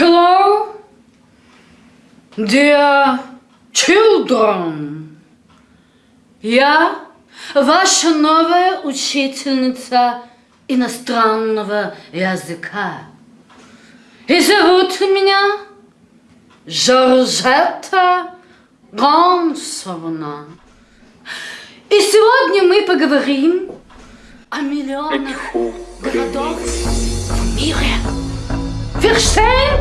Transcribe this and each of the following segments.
Hello, dear children. Я ваша новая учительница иностранного языка. И зовут меня Жоржетта Гонсовна. И сегодня мы поговорим о миллионах городов в мире. Verstehen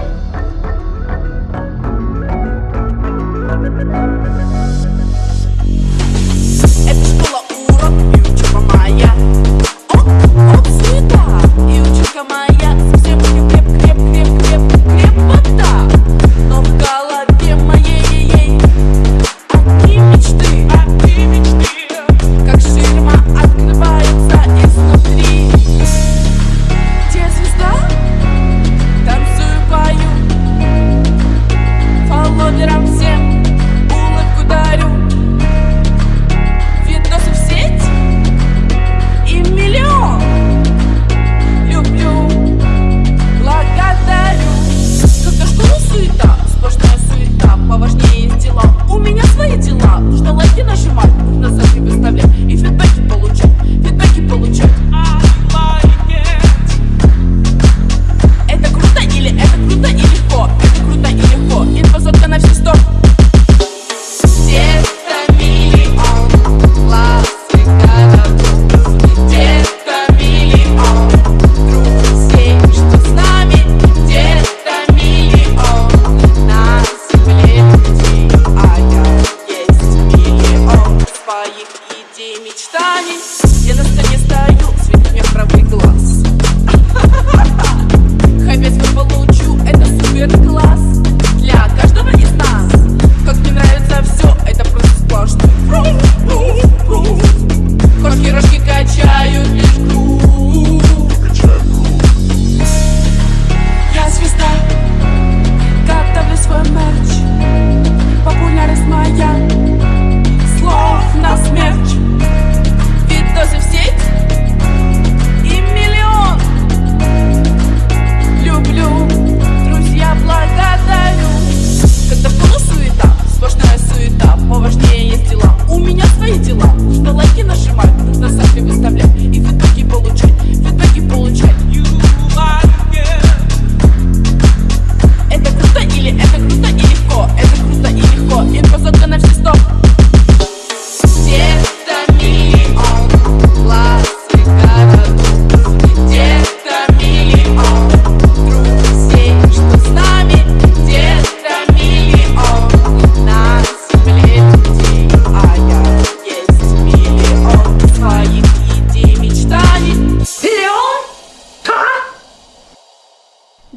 вечером всем.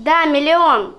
Да, миллион.